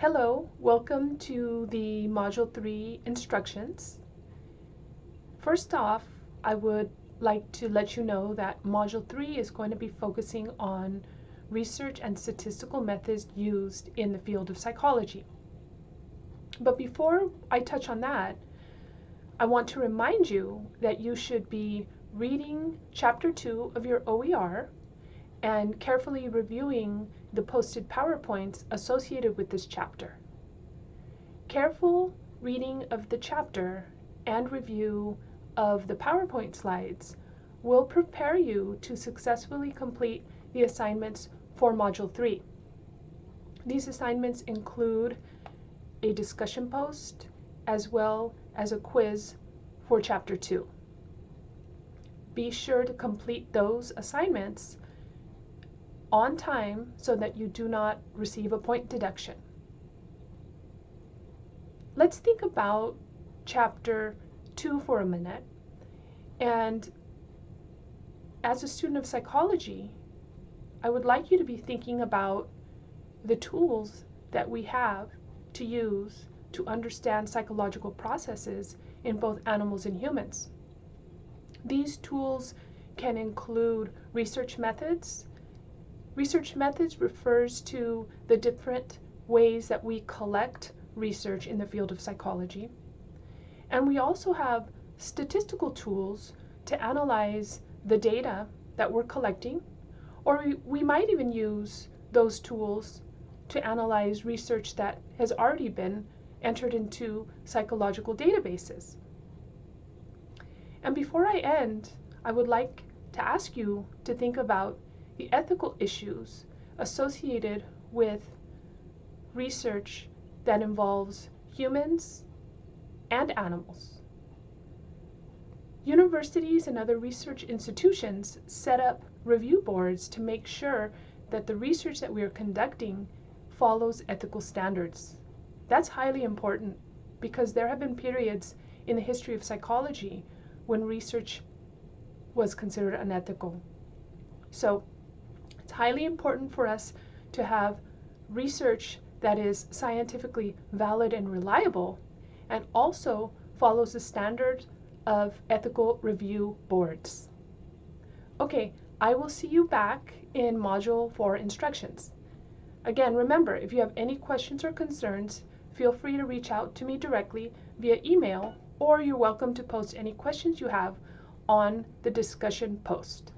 Hello, welcome to the Module 3 instructions. First off, I would like to let you know that Module 3 is going to be focusing on research and statistical methods used in the field of psychology. But before I touch on that, I want to remind you that you should be reading Chapter 2 of your OER and carefully reviewing the posted PowerPoints associated with this chapter. Careful reading of the chapter and review of the PowerPoint slides will prepare you to successfully complete the assignments for Module 3. These assignments include a discussion post as well as a quiz for Chapter 2. Be sure to complete those assignments on time so that you do not receive a point deduction. Let's think about chapter 2 for a minute. And as a student of psychology, I would like you to be thinking about the tools that we have to use to understand psychological processes in both animals and humans. These tools can include research methods Research methods refers to the different ways that we collect research in the field of psychology. And we also have statistical tools to analyze the data that we're collecting, or we, we might even use those tools to analyze research that has already been entered into psychological databases. And before I end, I would like to ask you to think about the ethical issues associated with research that involves humans and animals. Universities and other research institutions set up review boards to make sure that the research that we are conducting follows ethical standards. That's highly important because there have been periods in the history of psychology when research was considered unethical. So it's highly important for us to have research that is scientifically valid and reliable and also follows the standards of ethical review boards. Okay, I will see you back in Module 4 instructions. Again, remember, if you have any questions or concerns, feel free to reach out to me directly via email or you're welcome to post any questions you have on the discussion post.